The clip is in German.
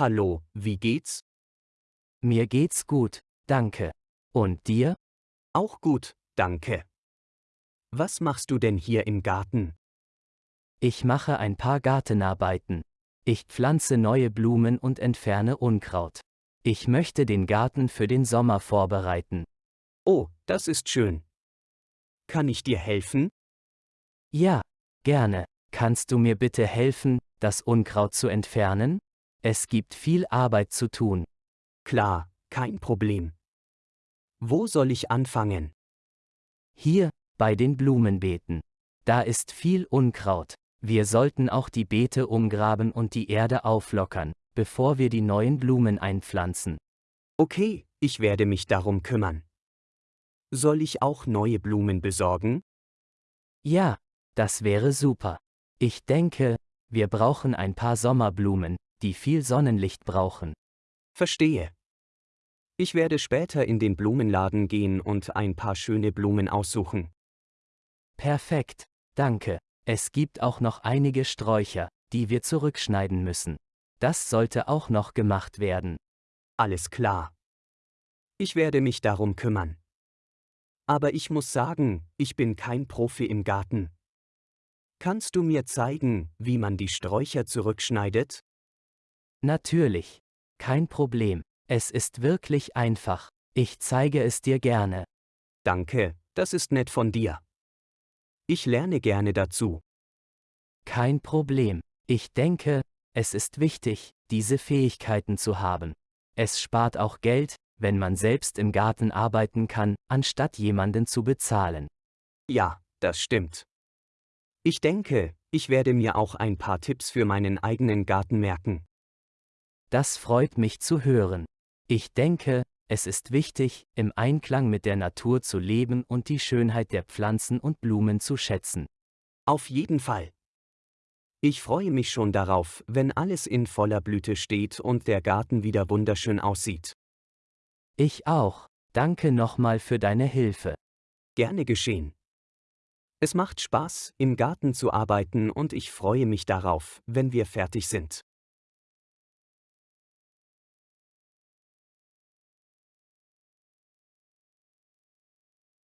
Hallo, wie geht's? Mir geht's gut, danke. Und dir? Auch gut, danke. Was machst du denn hier im Garten? Ich mache ein paar Gartenarbeiten. Ich pflanze neue Blumen und entferne Unkraut. Ich möchte den Garten für den Sommer vorbereiten. Oh, das ist schön. Kann ich dir helfen? Ja, gerne. Kannst du mir bitte helfen, das Unkraut zu entfernen? Es gibt viel Arbeit zu tun. Klar, kein Problem. Wo soll ich anfangen? Hier, bei den Blumenbeeten. Da ist viel Unkraut. Wir sollten auch die Beete umgraben und die Erde auflockern, bevor wir die neuen Blumen einpflanzen. Okay, ich werde mich darum kümmern. Soll ich auch neue Blumen besorgen? Ja, das wäre super. Ich denke, wir brauchen ein paar Sommerblumen, die viel Sonnenlicht brauchen. Verstehe. Ich werde später in den Blumenladen gehen und ein paar schöne Blumen aussuchen. Perfekt, danke. Es gibt auch noch einige Sträucher, die wir zurückschneiden müssen. Das sollte auch noch gemacht werden. Alles klar. Ich werde mich darum kümmern. Aber ich muss sagen, ich bin kein Profi im Garten. Kannst du mir zeigen, wie man die Sträucher zurückschneidet? Natürlich. Kein Problem. Es ist wirklich einfach. Ich zeige es dir gerne. Danke, das ist nett von dir. Ich lerne gerne dazu. Kein Problem. Ich denke, es ist wichtig, diese Fähigkeiten zu haben. Es spart auch Geld, wenn man selbst im Garten arbeiten kann, anstatt jemanden zu bezahlen. Ja, das stimmt. Ich denke, ich werde mir auch ein paar Tipps für meinen eigenen Garten merken. Das freut mich zu hören. Ich denke, es ist wichtig, im Einklang mit der Natur zu leben und die Schönheit der Pflanzen und Blumen zu schätzen. Auf jeden Fall. Ich freue mich schon darauf, wenn alles in voller Blüte steht und der Garten wieder wunderschön aussieht. Ich auch. Danke nochmal für deine Hilfe. Gerne geschehen. Es macht Spaß, im Garten zu arbeiten und ich freue mich darauf, wenn wir fertig sind.